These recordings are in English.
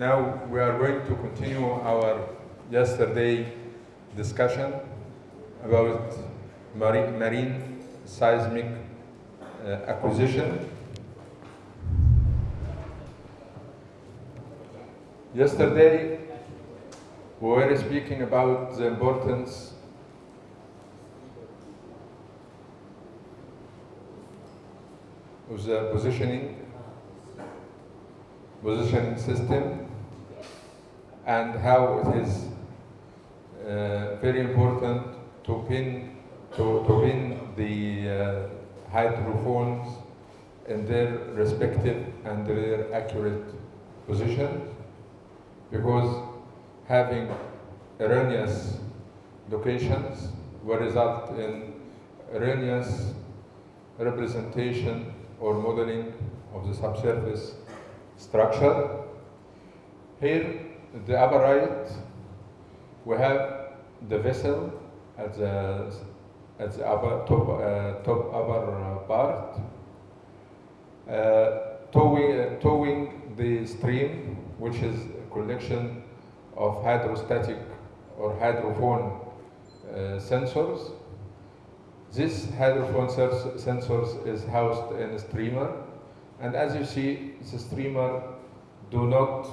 Now we are going to continue our yesterday discussion about marine, seismic uh, acquisition. Yesterday we were speaking about the importance of the positioning positioning system and how it is uh, very important to pin to, to pin the uh, hydrophones in their respective and their accurate positions because having erroneous locations will result in erroneous representation or modeling of the subsurface structure. Here, the upper right, we have the vessel at the, at the upper, top, uh, top upper part, uh, towing, uh, towing the stream, which is a collection of hydrostatic or hydrophone uh, sensors. This hydrophone sensors is housed in a streamer, and as you see, the streamer do not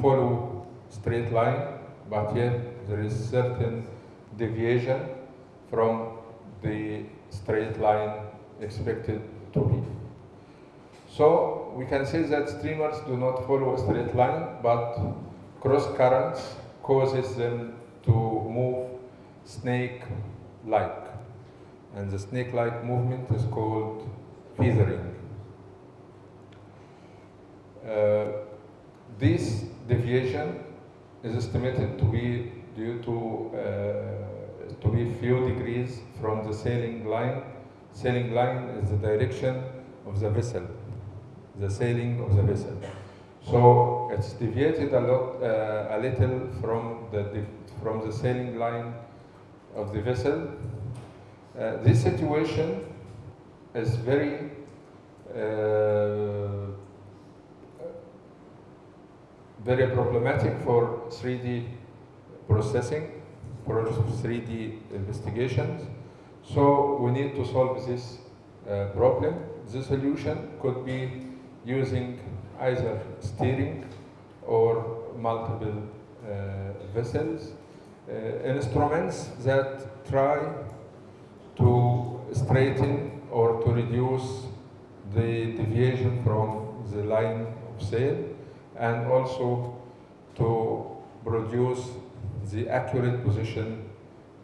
follow straight line, but yet there is certain deviation from the straight line expected to be. So we can say that streamers do not follow a straight line, but cross currents causes them to move snake-like. And the snake-like movement is called feathering. Uh, this deviation is estimated to be due to uh, to be few degrees from the sailing line. Sailing line is the direction of the vessel, the sailing of the vessel. So it's deviated a lot, uh, a little from the from the sailing line of the vessel. Uh, this situation is very uh, very problematic for 3D processing, for 3D investigations. So we need to solve this uh, problem. The solution could be using either steering or multiple uh, vessels, uh, instruments that try to straighten or to reduce the deviation from the line of sail and also to produce the accurate position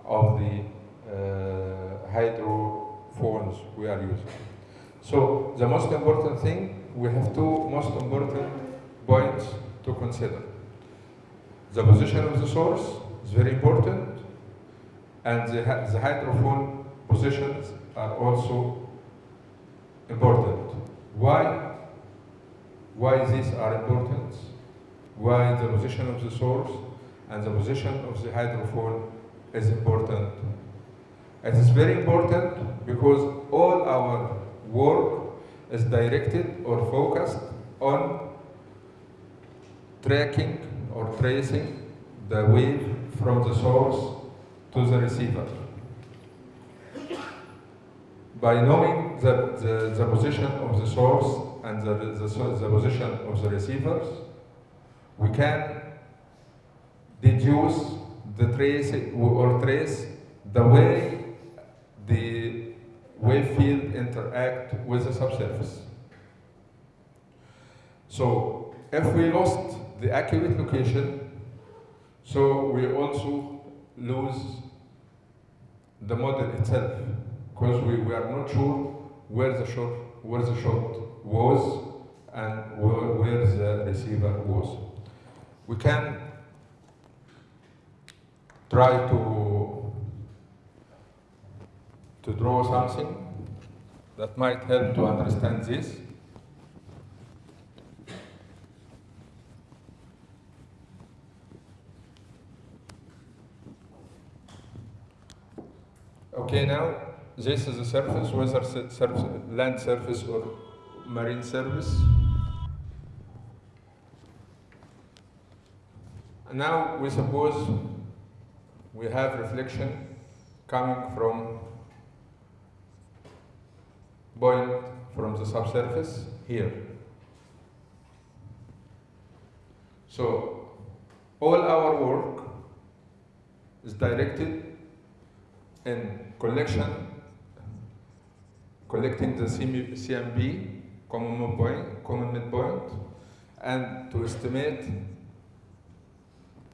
of the uh, hydrophones we are using. So the most important thing, we have two most important points to consider. The position of the source is very important and the, the hydrophone positions are also important. Why? Why these are important? Why the position of the source and the position of the hydrophone is important? It is very important because all our work is directed or focused on tracking or tracing the wave from the source to the receiver. By knowing the, the, the position of the source and the, the, the, position of the receivers, we can deduce the trace or trace the way the wave field interact with the subsurface. So if we lost the accurate location, so we also lose the model itself because we, we are not sure where the shot where the shot was and where, where the receiver was. We can try to to draw something that might help to understand this. Okay, now this is the surface, whether surface, land surface or marine surface. Now we suppose we have reflection coming from point from the subsurface here. So all our work is directed in collection, collecting the CM- CMP, common midpoint, common midpoint, and to estimate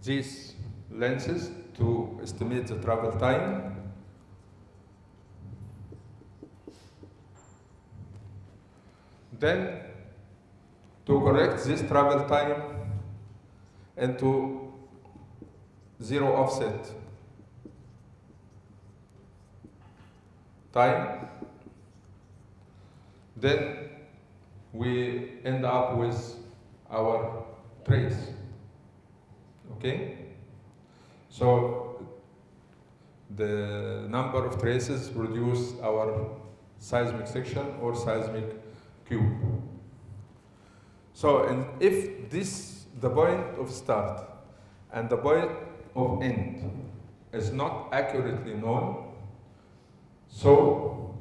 these lenses to estimate the travel time. Then to correct this travel time into zero offset. Time, then we end up with our trace. Okay? So the number of traces produce our seismic section or seismic cube. So and if this the point of start and the point of end is not accurately known, so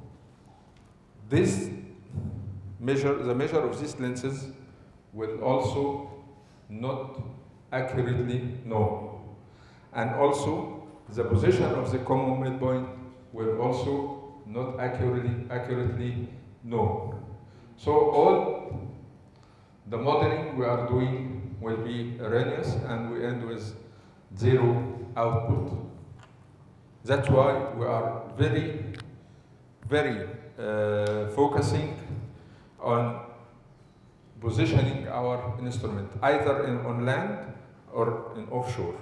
this measure the measure of these lenses will also not accurately known. And also the position of the common midpoint will also not accurately accurately known. So all the modeling we are doing will be erroneous and we end with zero output. That's why we are very, very uh, focusing on positioning our instrument either in, on land or in offshore.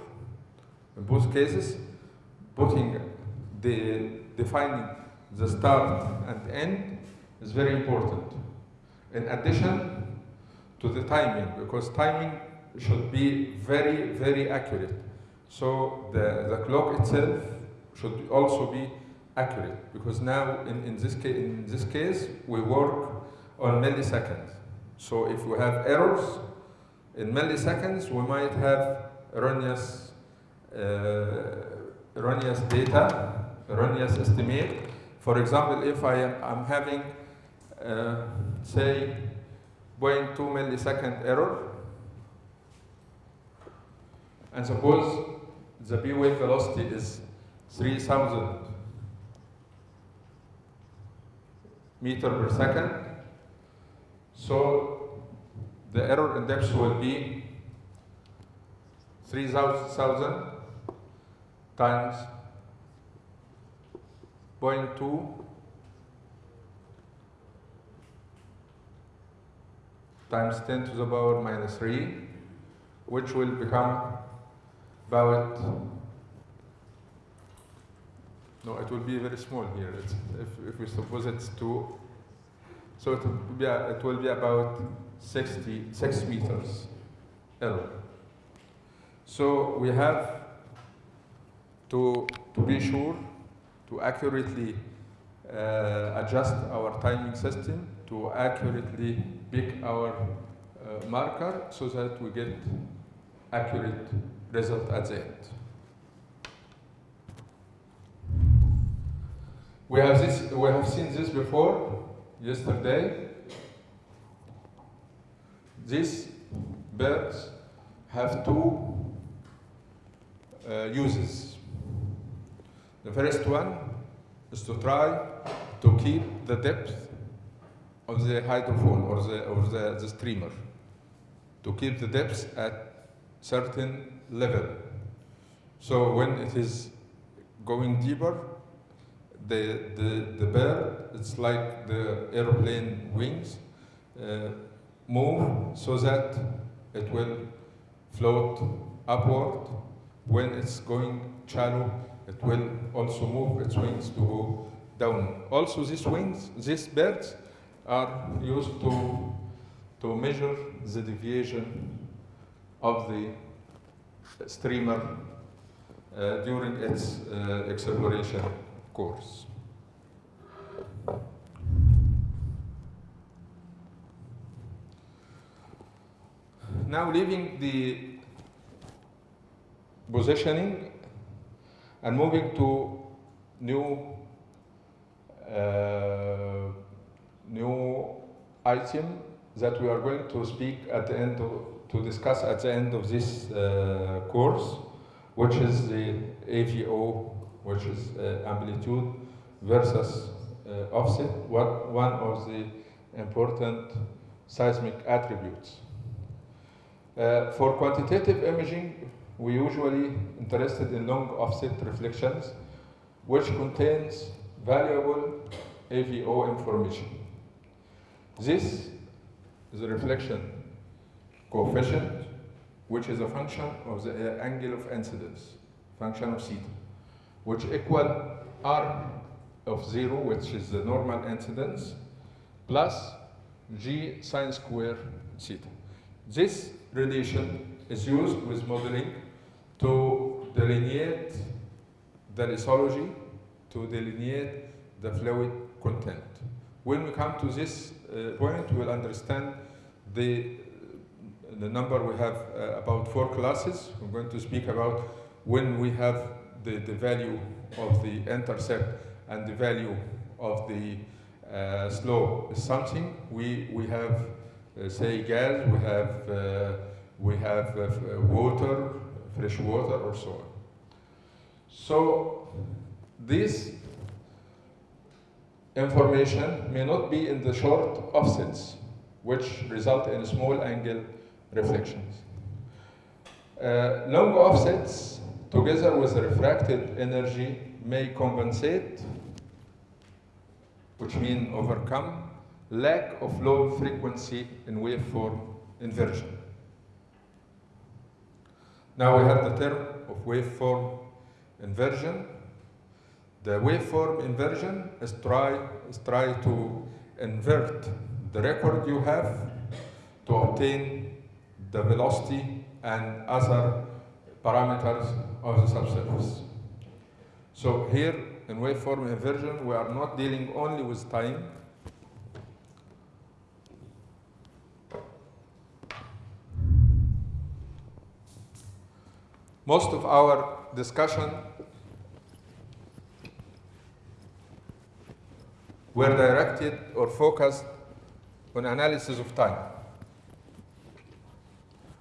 In both cases, putting the defining the start and end is very important. In addition to the timing, because timing should be very, very accurate. So the, the clock itself should also be accurate, because now in, in, this, in this case, we work on milliseconds. So if we have errors in milliseconds, we might have erroneous, uh, erroneous data, erroneous estimate. For example, if I am having, uh, say, 0.2 millisecond error, and suppose the P wave velocity is 3000 meter per second, so the error in depth will be 3000 times 0.2 times 10 to the power minus 3, which will become about, no, it will be very small here. It's, if, if we suppose it's 2, so it will be, it will be about 60, 6 meters error. So we have to, to be sure to accurately uh, adjust our timing system to accurately pick our uh, marker so that we get accurate result at the end. We have this. We have seen this before yesterday. These birds have two uh, uses. The first one is to try to keep the depth of the hydrophone or the or the, the streamer, to keep the depth at certain level. So when it is going deeper, the, the, the bird, it's like the aeroplane wings, uh, move so that it will float upward. When it's going shallow, it will also move its wings to go down. Also, these wings, these birds, are used to, to measure the deviation of the streamer uh, during its uh, exploration course. Now leaving the positioning and moving to new uh, new item that we are going to speak at the end of, to discuss at the end of this uh, course, which is the AVO, which is uh, amplitude versus uh, offset, what, one of the important seismic attributes. Uh, for quantitative imaging, we usually interested in long offset reflections, which contains valuable AVO information. This is a reflection coefficient, which is a function of the angle of incidence, function of theta, which equal r of zero, which is the normal incidence, plus g sine square theta. This relation is used with modeling to delineate the lithology, to delineate the fluid content. When we come to this uh, point, we'll understand the, the number we have uh, about four classes. We're going to speak about when we have the, the value of the intercept and the value of the uh, slope is something. We, we have, uh, say, gas, we have, uh, we have uh, water, fresh water, or so on. So this information may not be in the short offsets, which result in small angle reflections. Uh, long offsets, together with refracted energy, may compensate, which means overcome, lack of low frequency in waveform inversion. Now we have the term of waveform inversion. The waveform inversion is try, is try to invert the record you have to obtain the velocity and other parameters of the subsurface. So here in waveform inversion, we are not dealing only with time, most of our discussion were directed or focused on analysis of time.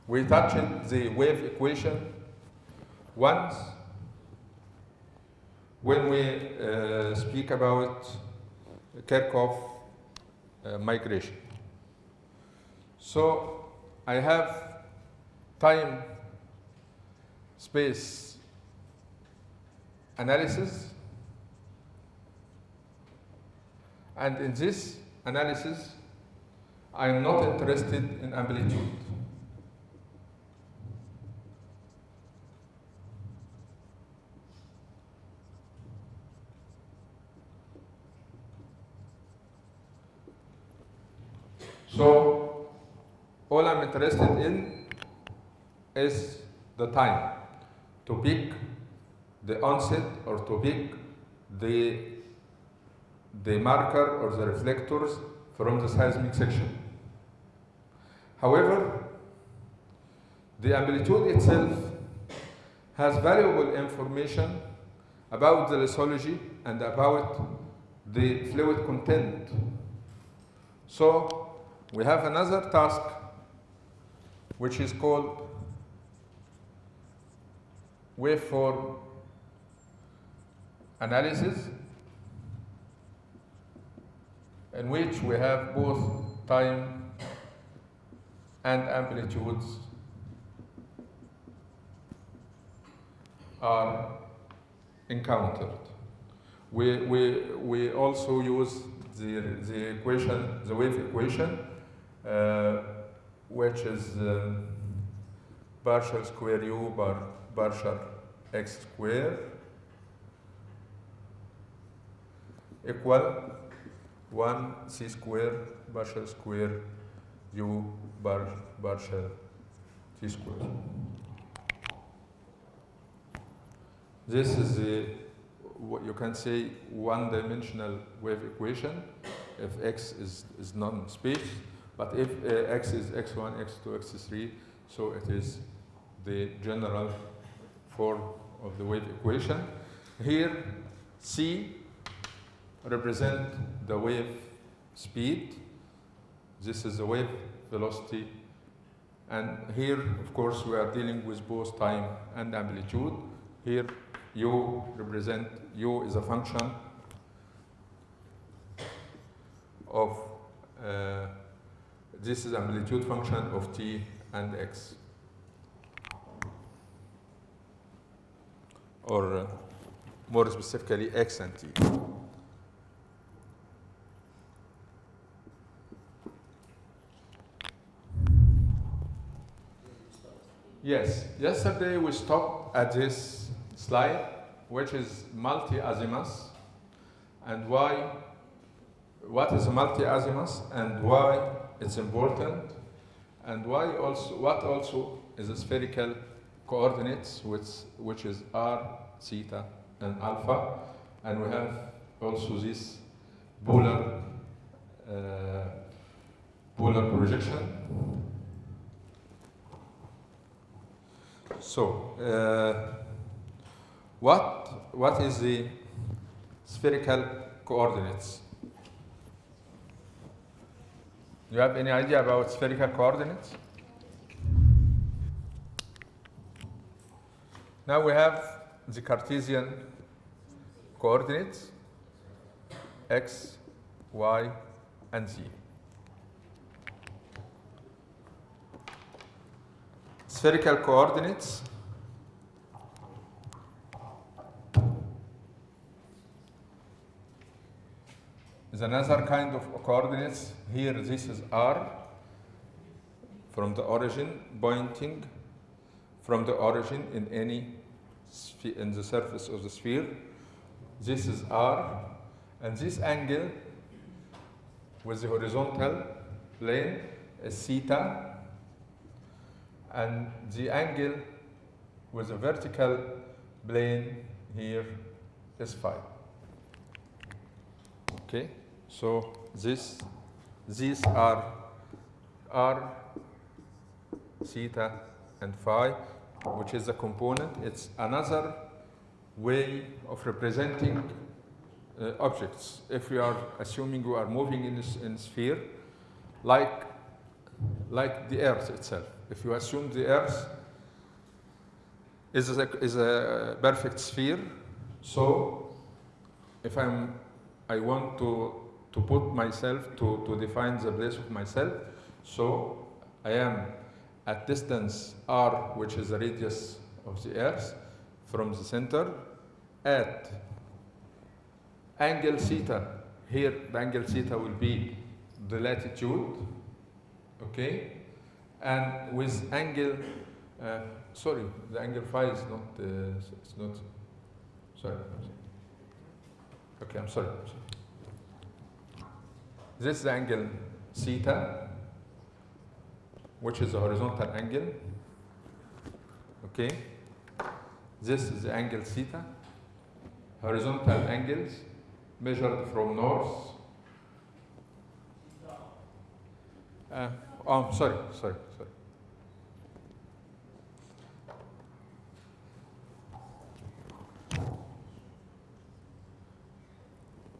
We touched the wave equation once when we uh, speak about Kirchhoff uh, migration. So I have time space analysis and in this analysis I am not interested in amplitude. So all I'm interested in is the time to pick the onset or to pick the, the marker or the reflectors from the seismic section. However, the amplitude itself has valuable information about the lithology and about the fluid content. So we have another task which is called waveform analysis in which we have both time and amplitudes are encountered. We, we, we also use the, the equation, the wave equation, which is uh, partial square u bar partial x square equal 1 c square partial square u bar partial t square. This is the, what you can say, one-dimensional wave equation if x is, is non-space, but if uh, x is x1, x2, x3, so it is the general form of the wave equation. Here, c represent the wave speed. This is the wave velocity. And here, of course, we are dealing with both time and amplitude. Here, u represent, u is a function of, uh, this is amplitude function of t and x. Or uh, more specifically, x and t. Yes, yesterday we stopped at this slide, which is multi-azimuth, and why, what is multi-azimuth, and why it's important, and why also, what also is spherical coordinates, which, which is r, theta, and alpha, and we have also this polar, uh, polar projection. So, uh, what, what is the spherical coordinates? Do you have any idea about spherical coordinates? Now we have the Cartesian coordinates, x, y, and z. Spherical coordinates is another kind of coordinates. Here this is r from the origin pointing from the origin in any in the surface of the sphere. This is r and this angle with the horizontal plane is theta and the angle with the vertical plane here is phi. Okay, so this, these are r, theta, and phi, which is a component. It's another way of representing uh, objects. If we are assuming we are moving in this in sphere, like like the Earth itself. If you assume the Earth is a, is a perfect sphere, so if I'm, I want to, to put myself, to, to define the place of myself, so I am at distance r, which is the radius of the Earth, from the center, at angle theta, here the angle theta will be the latitude, okay? And with angle, uh, sorry, the angle phi is not, uh, it's not, sorry. Okay, I'm sorry. I'm sorry. This is angle theta, which is the horizontal angle, okay? This is the angle theta, horizontal angles measured from north Uh, oh, sorry, sorry, sorry.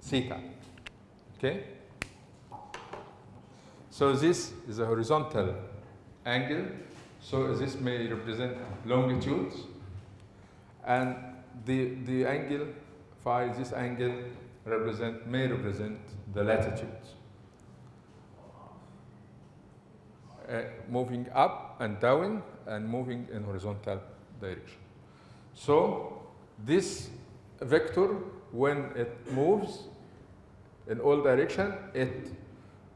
Theta. Okay? So this is a horizontal angle. So this may represent longitudes. And the, the angle phi, this angle represent, may represent the latitudes. uh, moving up and down and moving in horizontal direction. So this vector, when it moves in all direction, it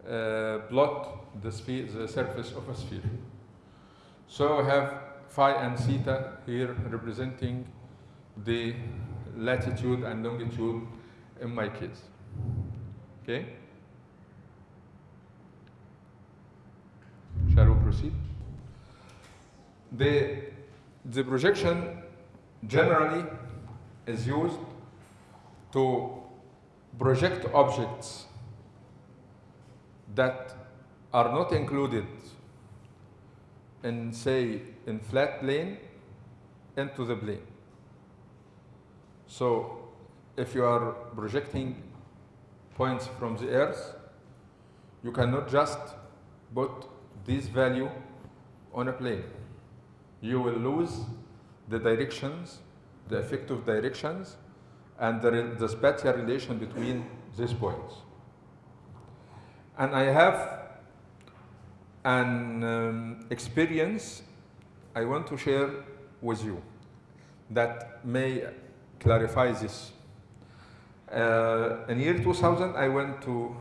Uh, plot the, the surface of a sphere. So I have phi and theta here representing the latitude and longitude in my case. Okay? Shall we proceed? The, the projection generally is used to project objects that are not included in, say, in flat plane into the plane. So if you are projecting points from the Earth, you cannot just put this value on a plane. You will lose the directions, the effective directions, and the, the spatial relation between these points. And I have an um, experience I want to share with you that may clarify this. Uh, in year 2000, I went to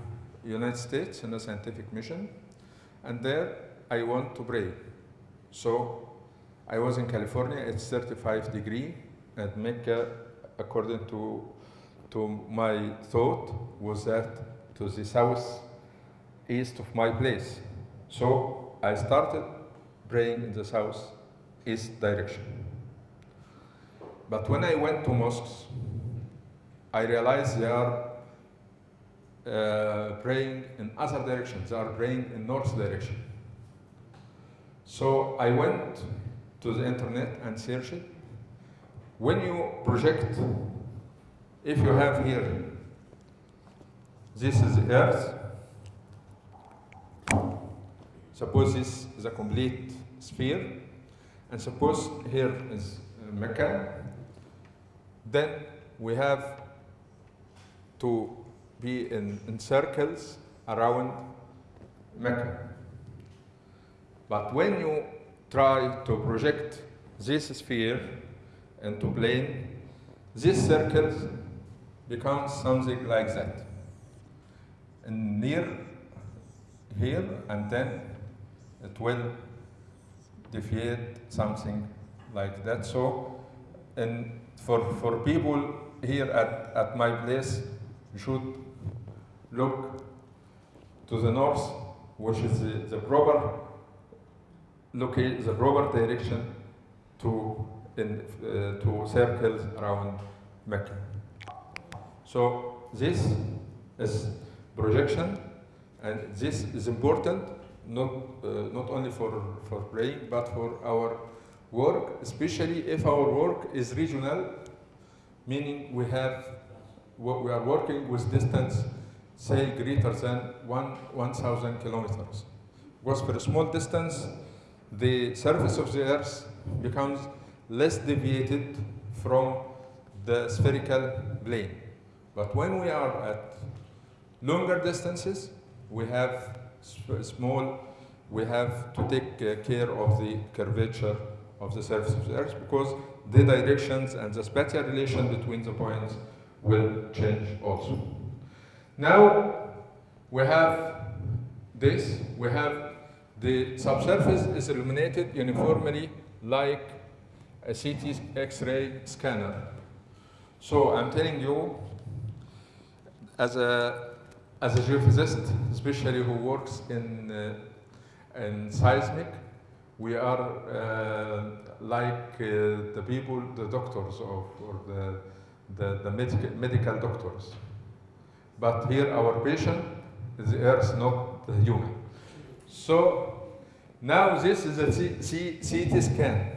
United States in a scientific mission, and there I went to pray. So I was in California, it's 35 degree, and Mecca, according to, to my thought, was that to the south east of my place. So I started praying in the south east direction. But when I went to mosques, I realized they are uh, praying in other directions. They are praying in north direction. So I went to the internet and searched. When you project, if you have here, this is the earth. Suppose this is a complete sphere, and suppose here is Mecca, then we have to be in, in circles around Mecca. But when you try to project this sphere into plane, these circles become something like that. And near here, and then it will deviate something like that. So, and for, for people here at, at my place, you should look to the north, which is the, the proper locate the proper direction to in, uh, to circles around Mecca. So this is projection, and this is important not uh, not only for for praying but for our work, especially if our work is regional, meaning we have wo- we are working with distance say greater than one 1,000 kilometers. Because for a small distance, the surface of the earth becomes less deviated from the spherical plane. But when we are at longer distances, we have small, we have to take uh, care of the curvature of the surface of the earth because the directions and the spatial relation between the points will change also. Now we have this, we have the subsurface is illuminated uniformly like a CT X-ray scanner. So I'm telling you, as a, as a geophysicist, especially who works in, uh, in seismic, we are uh, like uh, the people, the doctors of, or the, the, the medical, medical doctors. But here our patient is the earth, not the human. So now this is a C- C- CT scan.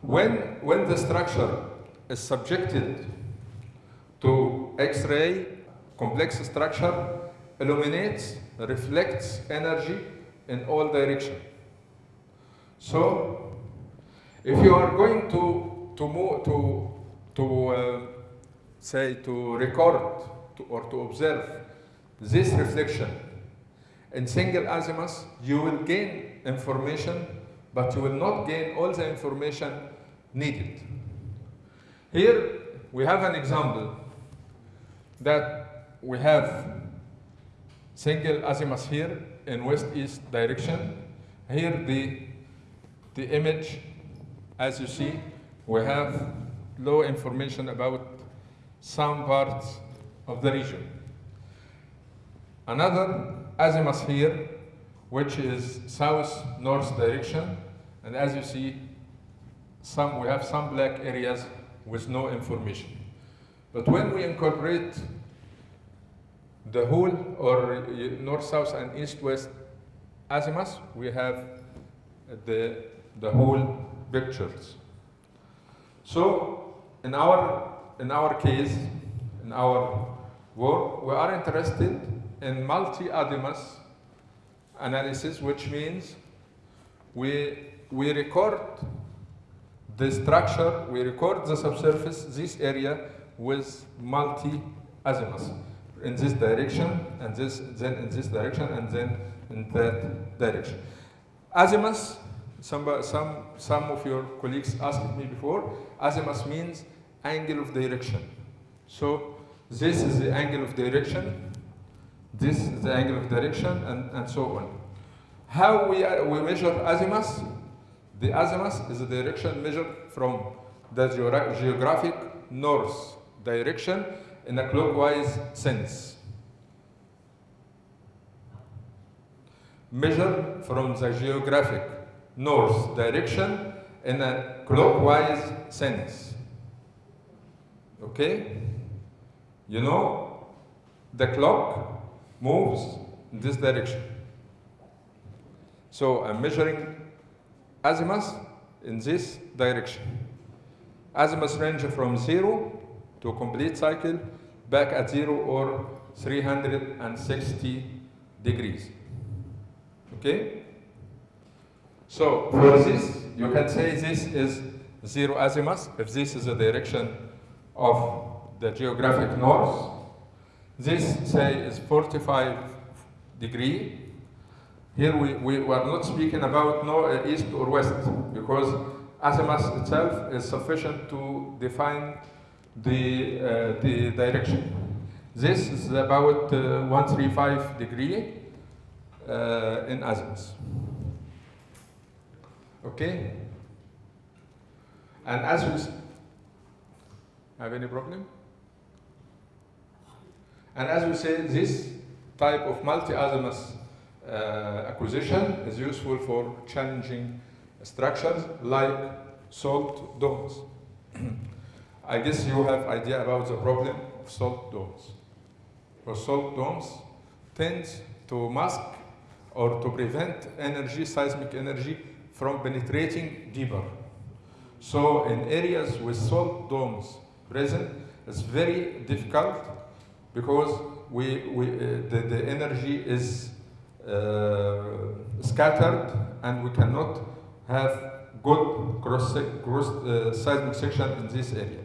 When, when the structure is subjected to X-ray, complex structure illuminates, reflects energy in all directions. So, if you are going to to move to to uh, say to record to, or to observe this reflection in single azimuth, you will gain information, but you will not gain all the information needed. Here we have an example that we have single azimuth here in west-east direction. Here the, the image, as you see, we have low information about some parts of the region. Another azimuth here, which is south-north direction, and as you see, some, we have some black areas with no information. But when we incorporate the whole or north, south, and east, west azimuth, we have the, the whole pictures. So in our in our case, in our work, we are interested in multi-azimuth analysis, which means we, we record the structure, we record the subsurface, this area with multi-azimuth in this direction, and this, then in this direction, and then in that direction. Azimuth, some, some, some of your colleagues asked me before, azimuth means angle of direction. So this is the angle of direction, this is the angle of direction, and, and so on. How we, we measure azimuth? The azimuth is the direction measured from the geographic north direction in a clockwise sense. Measure from the geographic north direction in a clockwise sense. Okay? You know, the clock moves in this direction. So I'm measuring azimuth in this direction. Azimuth range from zero to complete cycle back at zero or 360 degrees. Okay? So for this, you can say this is zero azimuth, if this is the direction of the geographic north. This, say, is 45 degree. Here we, we are not speaking about no, uh, east or west, because azimuth itself is sufficient to define the, uh, the direction. This is about uh, 135 degree uh, in azimuth. Okay? And as we have any problem? And as we say, this type of multi-azimuth uh, acquisition is useful for challenging structures like salt domes. I guess you have idea about the problem of salt domes. Because salt domes tend to mask or to prevent energy, seismic energy, from penetrating deeper. So in areas with salt domes present, it's very difficult because we, we, uh, the, the energy is uh, scattered and we cannot have good cross, cross uh, seismic section in this area.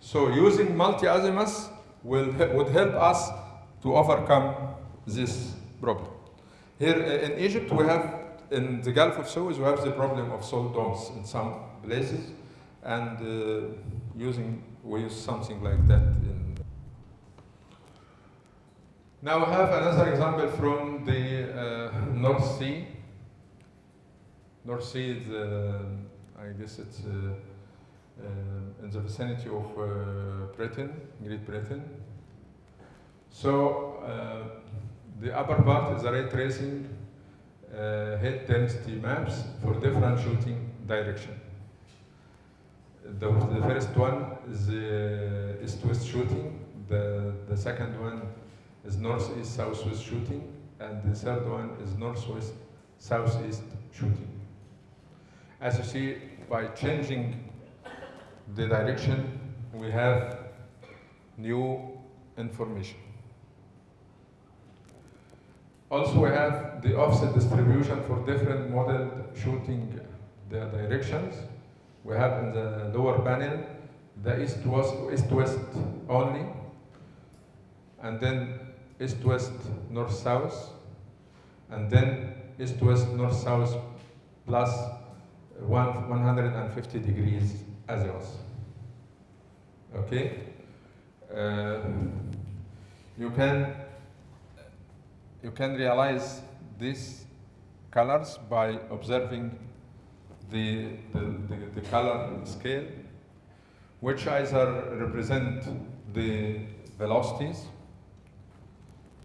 So using multi-azimuth will, would help us to overcome this problem. Here uh, in Egypt, we have, in the Gulf of Suez, we have the problem of salt domes in some places, and uh, using, we use something like that in. Now we have another example from the uh, North Sea. North Sea is, uh, I guess it's uh, in the vicinity of uh, Britain, Great Britain. So uh, the upper part is a ray tracing uh, head density maps for different shooting direction. The, the first one is uh, east-west shooting. The, the second one is northeast southwest shooting, and the third one is northwest southeast shooting. As you see, by changing the direction, we have new information. Also, we have the offset distribution for different model shooting the directions. We have in the lower panel the east-west east-west only, and then east-west north-south, and then east-west north-south plus one, 150 degrees azimuth. Okay? Uh, you can you can realize these colors by observing the, the, the, the color scale, which either represent the velocities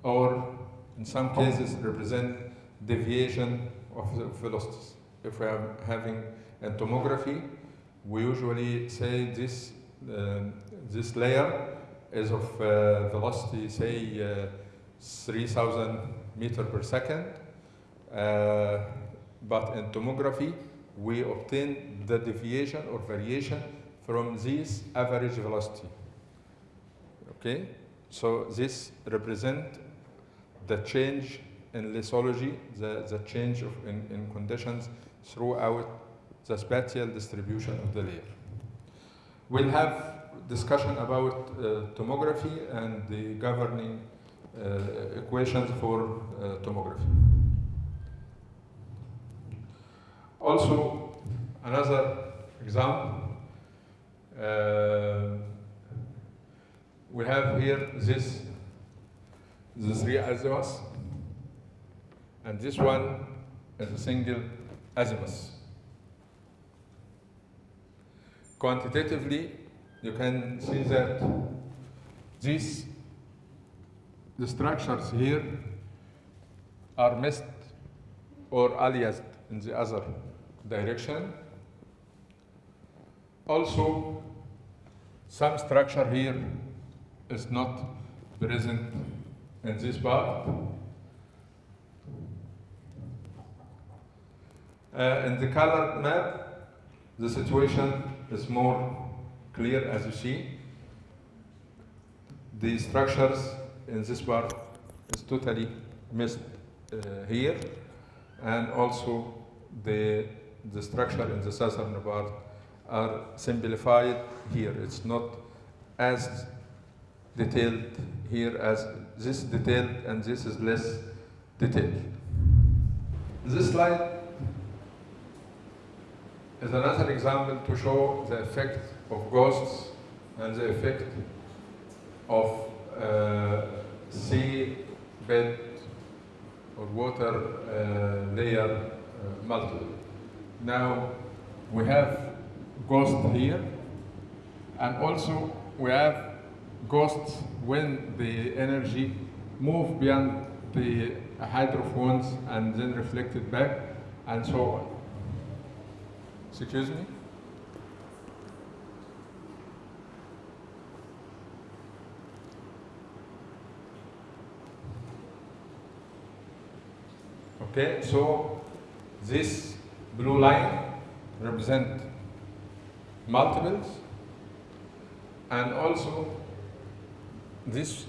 or in some cases represent deviation of the velocities. If we are having a tomography, we usually say this, uh, this layer is of uh, velocity, say, uh, 3000 meter per second. But in tomography, we obtain the deviation or variation from this average velocity. Okay, so this represent the change in lithology, the, the change of in, in conditions throughout the spatial distribution of the layer. We'll have discussion about uh, tomography and the governing uh, equations for uh, tomography. Also, another example, uh, we have here this, the three azimuths, and this one is a single azimuth. Quantitatively, you can see that these the structures here are missed or aliased in the other direction. Also, some structure here is not present in this part. Uh, in the color map, the situation is more clear as you see. The structures in this part is totally missed uh, here, and also the, the structure in the southern part are simplified here. It's not as detailed here as this detailed and this is less detailed. This slide is another example to show the effect of ghosts and the effect of uh, sea bed or water uh, layer uh, multiple. Now we have ghost here and also we have ghosts when the energy move beyond the hydrophones and then reflected back and so on. Excuse me? Okay, so this blue line represent multiples and also this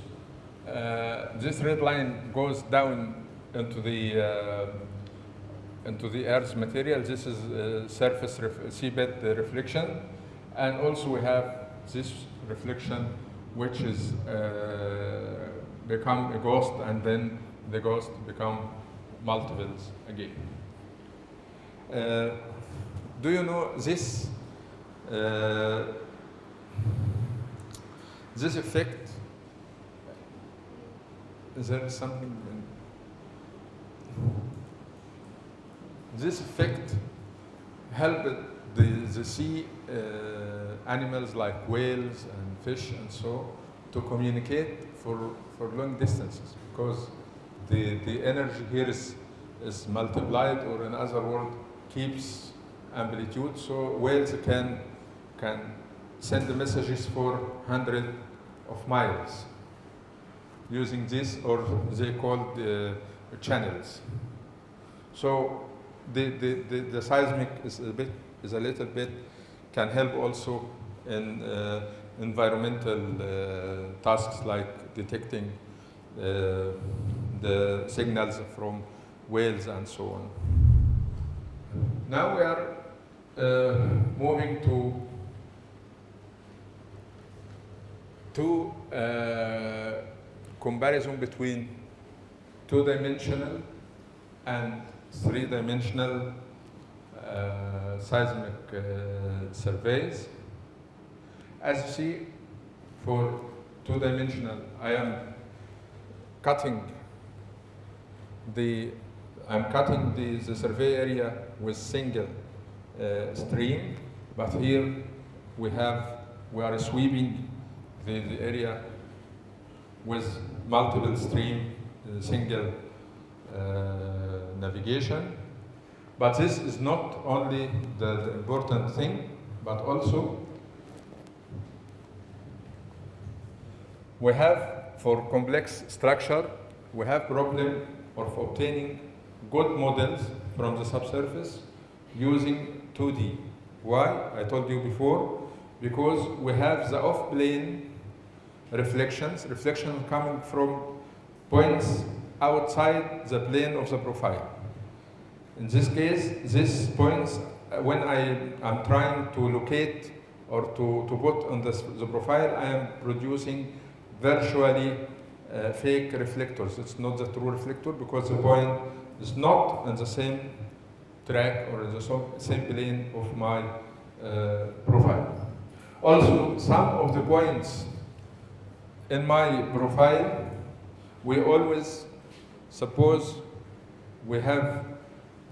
uh, this red line goes down into the uh, into the Earth's material. This is uh, surface seabed reflection, and also we have this reflection, which is uh, become a ghost, and then the ghost become multiples again. Uh, do you know this? Uh, this effect. Is there something? In this effect helped the, the sea uh, animals like whales and fish and so to communicate for, for long distances because the, the energy here is, is multiplied or in other words keeps amplitude so whales can, can send the messages for hundred of miles using this or they call the channels. So the, the, the, the, seismic is a bit is a little bit can help also in uh, environmental uh, tasks like detecting uh, the signals from whales and so on. Now we are uh, moving to to uh, comparison between two-dimensional and three-dimensional uh, seismic uh, surveys. As you see, for two-dimensional, I am cutting the I'm cutting the, the survey area with single uh, stream, but here we have we are sweeping the, the area with multiple stream, uh, single uh, navigation. But this is not only the, the important thing, but also we have for complex structure, we have problem of obtaining good models from the subsurface using 2D. Why? I told you before, because we have the off-plane reflections. Reflection coming from points outside the plane of the profile. In this case, these points, uh, when I am trying to locate or to, to put on the, the profile, I am producing virtually uh, fake reflectors. It's not the true reflector because the point is not in the same track or in the same plane of my uh, profile. Also, some of the points in my profile, we always suppose we have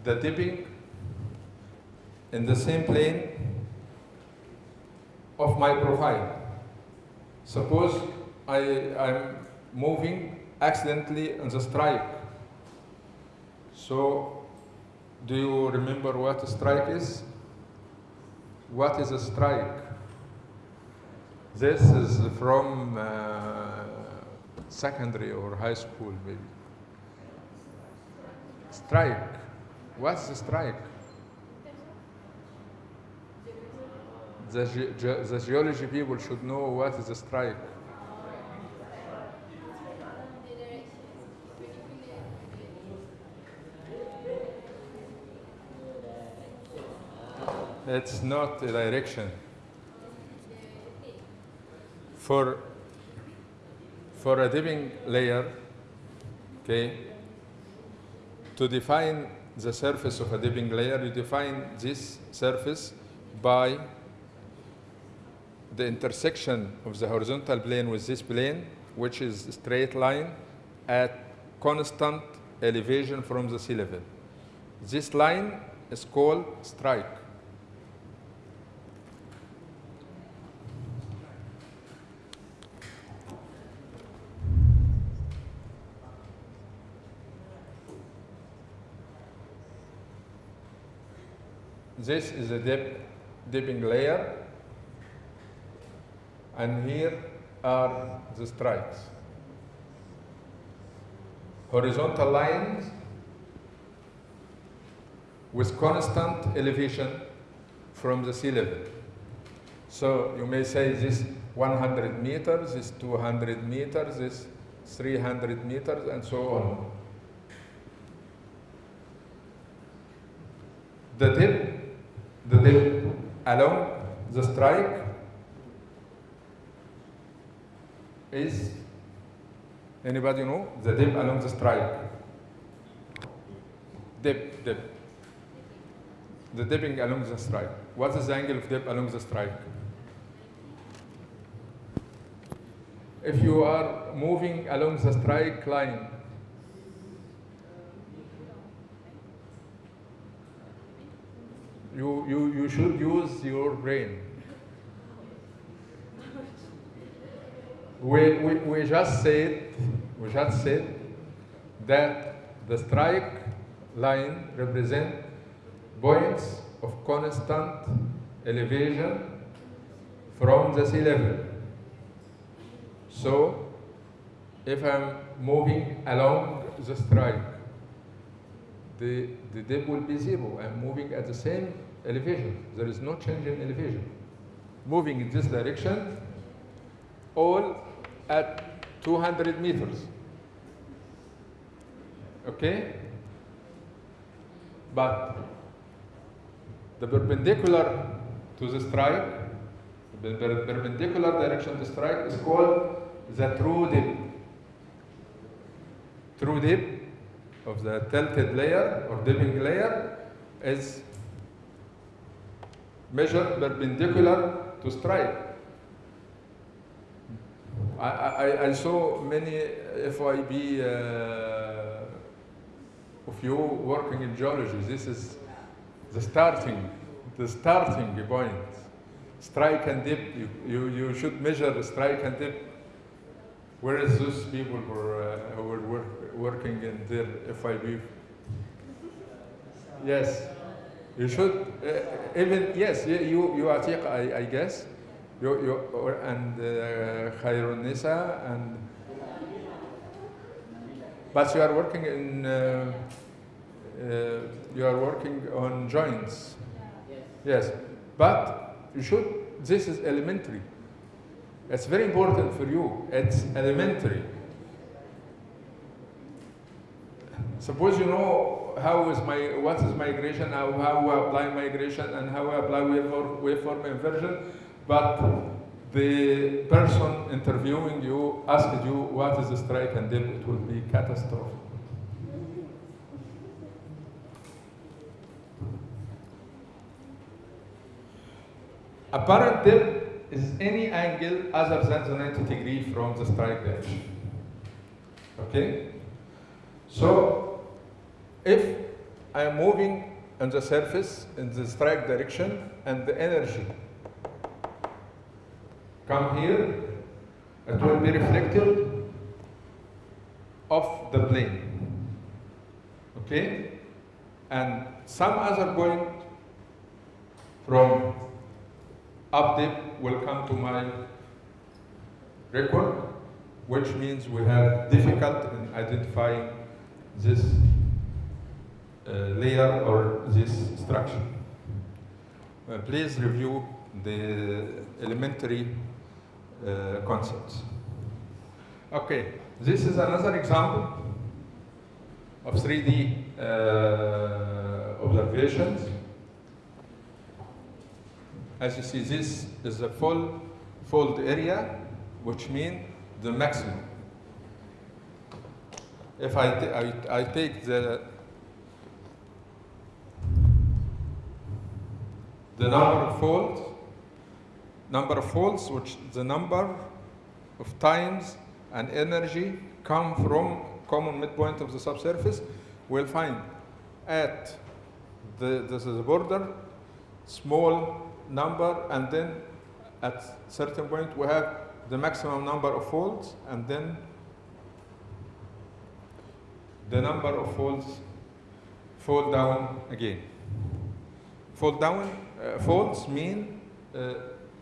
the dipping in the same plane of my profile. Suppose I am moving accidentally on the strike. So, do you remember what a strike is? What is a strike? This is from uh, secondary or high school, maybe. Strike. What's the strike? The, ge- ge- the geology people should know what is a strike. It's not a direction. For, for a dipping layer, okay, to define the surface of a dipping layer, you define this surface by the intersection of the horizontal plane with this plane, which is a straight line at constant elevation from the sea level. This line is called strike. This is a dip, dipping layer, and here are the strikes. Horizontal lines with constant elevation from the sea level. So you may say this 100 meters, this 200 meters, this 300 meters, and so on. The dip, the dip along the strike is anybody know the dip along the strike? Dip, dip. The dipping along the strike. What is the angle of dip along the strike? If you are moving along the strike line, you, you, you should use your brain. We, we, we just said, we just said that the strike line represent points of constant elevation from the sea level. So, if I'm moving along the strike, the, the dip will be zero. I'm moving at the same elevation. There is no change in elevation. Moving in this direction, all at 200 meters. Okay? But the perpendicular to the strike, the per- perpendicular direction to strike is called the true dip. True dip of the tilted layer or dipping layer is measured perpendicular to strike. I, I, I saw many FYP uh, of you working in geology. This is the starting, the starting point. Strike and dip, you, you, you should measure strike and dip. Where is those people who were, uh, were work, working in their FYP? Yes, you should, uh, even, yes, you, you, Atiq, I, I guess, you, you, or- and uh, Khairun Nisa, and, but you are working in, uh, uh, you are working on joints. Yes, but you should, this is elementary. It's very important for you. It's elementary. Suppose you know how is my what is migration, how, how I apply migration, and how I apply waveform, waveform inversion, but the person interviewing you asked you what is the strike and then it will be catastrophic. Apparent dip is any angle other than the 90 degree from the strike edge. Okay? So, if I am moving on the surface in the strike direction and the energy come here, it will be reflected off the plane. Okay? And some other point from up dip will come to my record, which means we have difficult in identifying this uh, layer or this structure. Uh, please review the elementary uh, concepts. Okay, this is another example of 3D uh, observations. As you see, this is the full fold area, which means the maximum. If I, I, I take the the number of folds, number of folds, which the number of times and energy come from common midpoint of the subsurface, we'll find at the, this is the border, small number, and then at certain point we have the maximum number of folds, and then the number of folds fall down again. Fall down, uh, folds mean uh,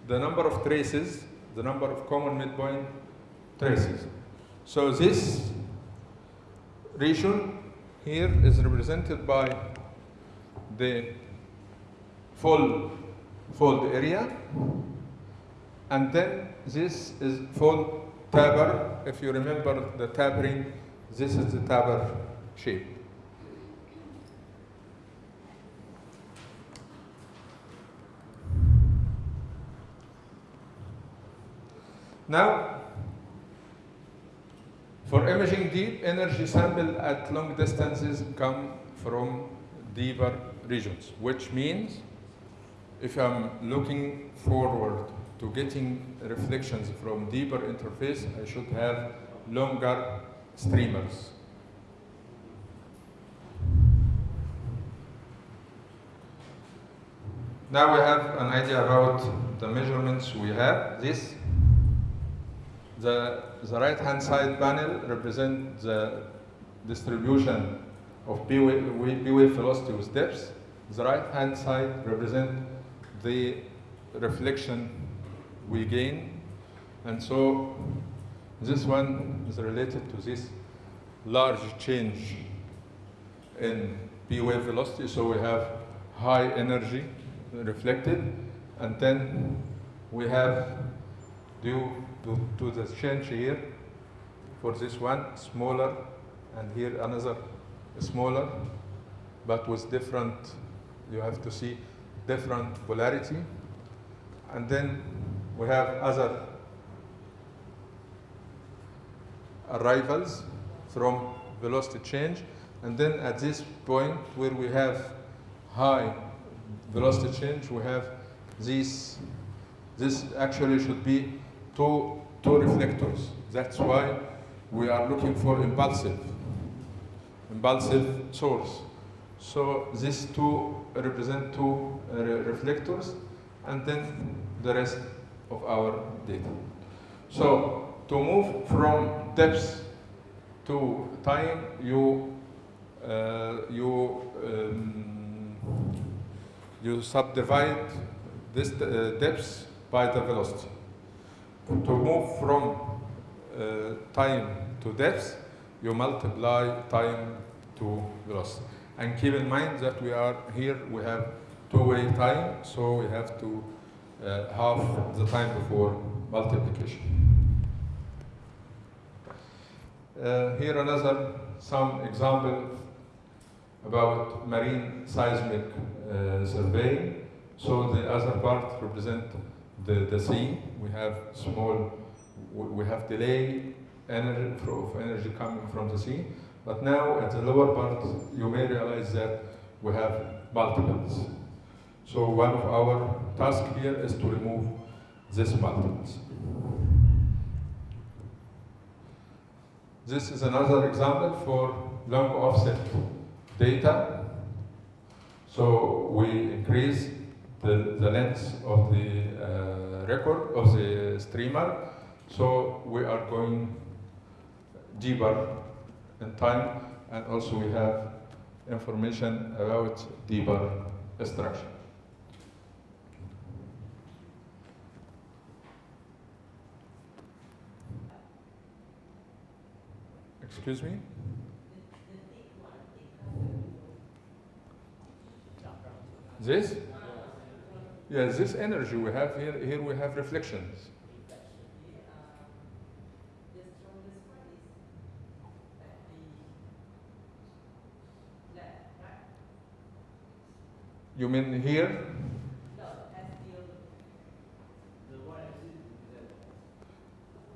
the number of traces, the number of common midpoint traces. So this region here is represented by the full fold area, and then this is full taper. If you remember the tapering, this is the taper shape. Now, for imaging deep, energy sample at long distances come from deeper regions, which means if I'm looking forward to getting reflections from deeper interface, I should have longer streamers. Now we have an idea about the measurements we have. This, the, the right-hand side panel represents the distribution of P wave, velocity with depth. The right-hand side represents the reflection we gain. And so this one is related to this large change in P wave velocity. So we have high energy reflected, and then we have due to, the change here for this one smaller, and here another smaller, but with different, you have to see different polarity. And then we have other arrivals from velocity change. And then at this point where we have high velocity change, we have these, this actually should be two, two reflectors. That's why we are looking for impulsive, impulsive source. So these two represent two uh, reflectors, and then the rest of our data. So to move from depth to time, you uh, you um, you subdivide this uh, depth by the velocity. To move from uh, time to depth, you multiply time to velocity. And keep in mind that we are here, we have two-way time, so we have to uh, half the time before multiplication. Uh, here another some example about marine seismic uh, survey. So the other part represent the, the sea. We have small, we have delay energy of energy coming from the sea. But now at the lower part, you may realize that we have multiples. So one of our tasks here is to remove these multiples. This is another example for long offset data. So we increase the, the length of the uh, record of the streamer. So we are going deeper in time and also we have information about deeper structure. Excuse me? This? Yes, this energy we have here, here we have reflections. You mean here?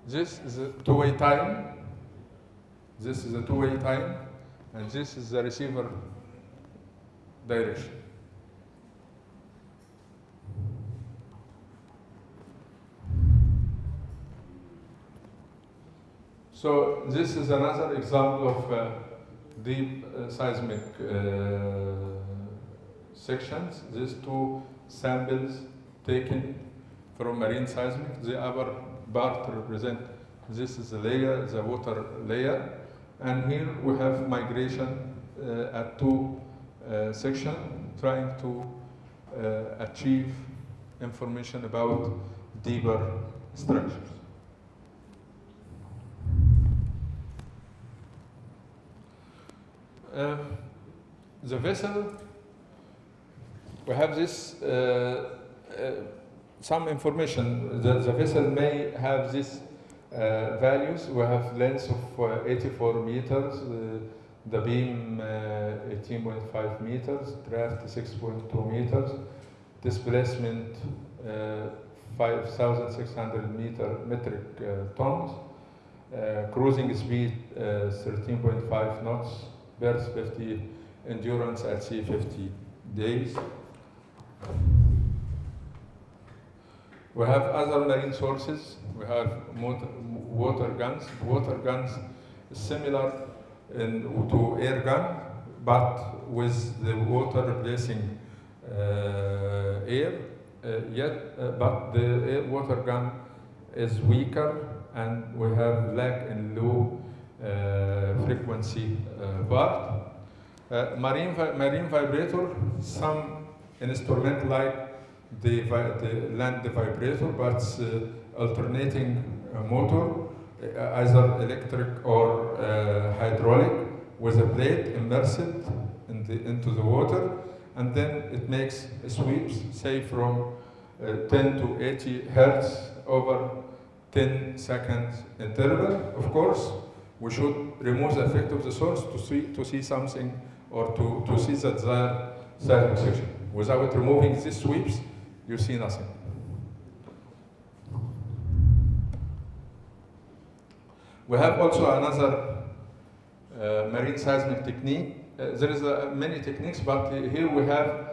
This is a two-way time. This is a two-way time, and this is the receiver direction. So this is another example of uh, deep uh, seismic uh, sections. These two samples taken from marine seismic. The upper part represent this is the layer, the water layer, and here we have migration uh, at two uh, sections, trying to uh, achieve information about deeper structures. Uh, the vessel, we have this, uh, uh, some information. The, the vessel may have these uh, values. We have length of uh, 84 meters, uh, the beam 18.5 meters, draft 6.2 meters, displacement 5,600 meter metric tons, cruising speed 13.5 knots, berth 50 endurance at sea 50 days. We have other marine sources. We have motor, water guns. Water guns similar in, to air gun, but with the water replacing uh, air. Uh, yet, uh, but the water gun is weaker, and we have lack in low uh, frequency part. Uh, marine, vi marine vibrator, some instrument like the, the land vibrator, but uh, alternating uh, motor, Uh, either electric or uh, hydraulic, with a plate immersed in the, into the water, and then it makes sweeps, say from uh, 10 to 80 hertz over 10 seconds interval. Of course, we should remove the effect of the source to see, to see something or to, to see seismic section. Without removing these sweeps, you see nothing. We have also another uh, marine seismic technique. Uh, there is uh, many techniques, but here we have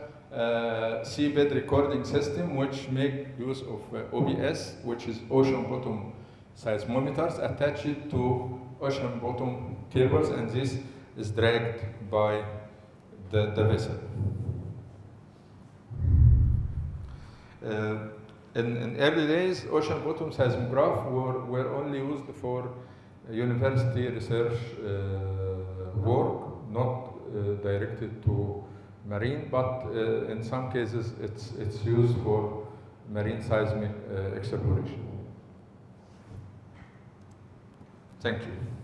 seabed recording system which make use of uh, OBS, which is ocean bottom seismometers attached to ocean bottom cables, and this is dragged by the, the vessel. Uh, in, in, early days, ocean bottom seismograph were, were only used for university research uh, work, not uh, directed to marine, but uh, in some cases it's, it's used for marine seismic exploration. Thank you.